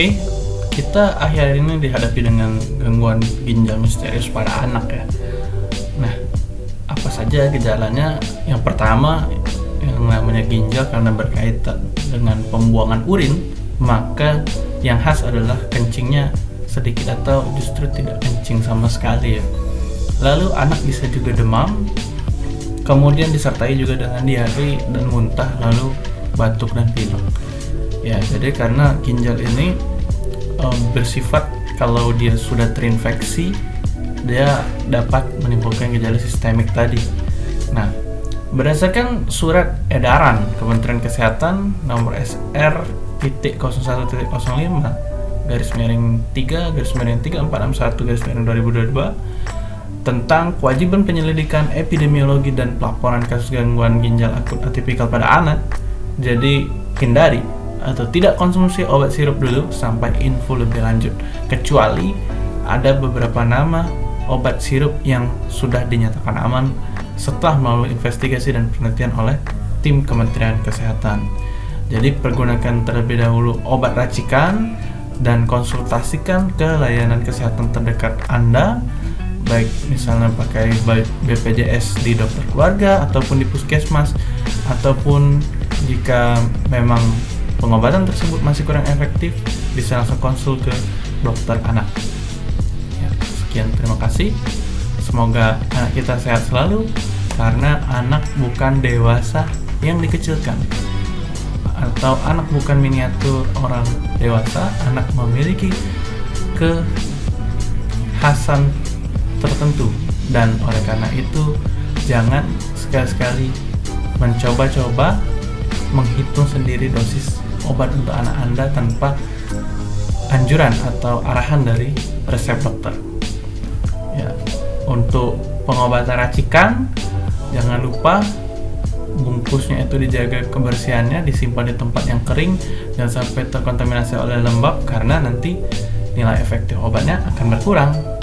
Oke, kita akhir ini dihadapi dengan gangguan ginjal misterius pada anak ya. Nah, apa saja gejalanya? Yang pertama, yang namanya ginjal karena berkaitan dengan pembuangan urin, maka yang khas adalah kencingnya sedikit atau justru tidak kencing sama sekali ya. Lalu anak bisa juga demam, kemudian disertai juga dengan diare dan muntah, lalu batuk dan pilek. Ya, jadi karena ginjal ini um, bersifat kalau dia sudah terinfeksi, dia dapat menimbulkan gejala sistemik tadi. Nah, berdasarkan surat edaran Kementerian Kesehatan nomor SR titik 01.05 garis miring 3 garis miring 3461 garis miring 2022 tentang kewajiban penyelidikan epidemiologi dan pelaporan kasus gangguan ginjal akut atipikal pada anak. Jadi hindari atau tidak konsumsi obat sirup dulu sampai info lebih lanjut kecuali ada beberapa nama obat sirup yang sudah dinyatakan aman setelah melalui investigasi dan penelitian oleh tim Kementerian Kesehatan. Jadi pergunakan terlebih dahulu obat racikan dan konsultasikan ke layanan kesehatan terdekat Anda baik misalnya pakai BPJS di dokter keluarga ataupun di puskesmas ataupun jika memang pengobatan tersebut masih kurang efektif, bisa langsung konsul ke dokter anak. Ya, sekian, terima kasih. Semoga anak kita sehat selalu, karena anak bukan dewasa yang dikecilkan, atau anak bukan miniatur orang dewasa. Anak memiliki kekhasan tertentu, dan oleh karena itu, jangan sekali-sekali mencoba-coba menghitung sendiri dosis obat untuk anak Anda tanpa anjuran atau arahan dari resep dokter. Ya, untuk pengobatan racikan jangan lupa bungkusnya itu dijaga kebersihannya, disimpan di tempat yang kering dan sampai terkontaminasi oleh lembab karena nanti nilai efektif obatnya akan berkurang.